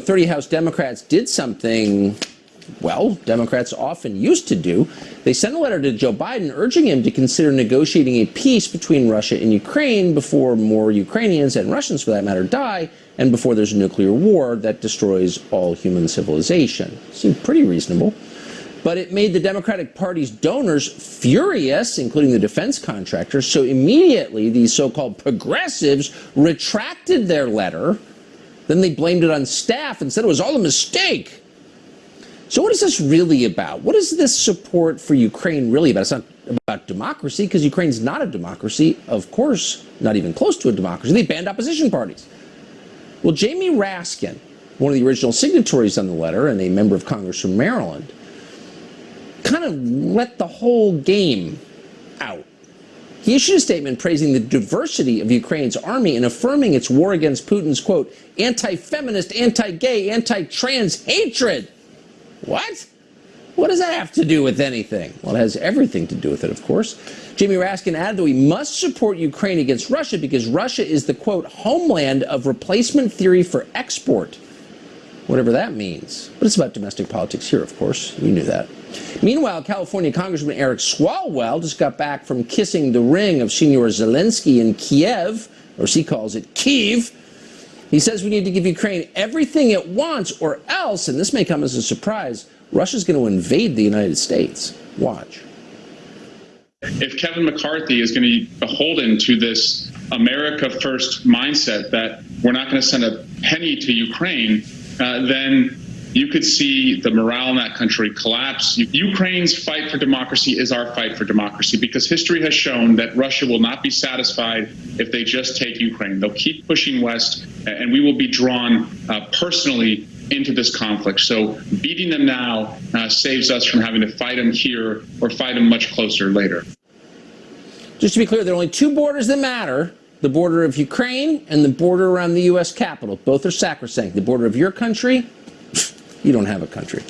30 House Democrats did something, well, Democrats often used to do. They sent a letter to Joe Biden urging him to consider negotiating a peace between Russia and Ukraine before more Ukrainians and Russians, for that matter, die, and before there's a nuclear war that destroys all human civilization. Seemed pretty reasonable. But it made the Democratic Party's donors furious, including the defense contractors. So immediately, these so called progressives retracted their letter then they blamed it on staff and said it was all a mistake. So what is this really about? What is this support for Ukraine really about? It's not about democracy because Ukraine's not a democracy. Of course, not even close to a democracy. They banned opposition parties. Well, Jamie Raskin, one of the original signatories on the letter and a member of Congress from Maryland, kind of let the whole game out. He issued a statement praising the diversity of Ukraine's army and affirming its war against Putin's, quote, anti-feminist, anti-gay, anti-trans hatred. What? What does that have to do with anything? Well, it has everything to do with it, of course. Jamie Raskin added that we must support Ukraine against Russia because Russia is the, quote, homeland of replacement theory for export. Whatever that means. But it's about domestic politics here, of course. You knew that. Meanwhile, California Congressman Eric Swalwell just got back from kissing the ring of Senor Zelensky in Kiev, or as he calls it, Kiev. He says we need to give Ukraine everything it wants or else, and this may come as a surprise, Russia's going to invade the United States. Watch. If Kevin McCarthy is going to be beholden to this America first mindset that we're not going to send a penny to Ukraine, uh, then you could see the morale in that country collapse. Ukraine's fight for democracy is our fight for democracy because history has shown that Russia will not be satisfied if they just take Ukraine. They'll keep pushing west, and we will be drawn uh, personally into this conflict. So beating them now uh, saves us from having to fight them here or fight them much closer later. Just to be clear, there are only two borders that matter the border of Ukraine and the border around the U.S. Capitol. Both are sacrosanct. The border of your country you don't have a country.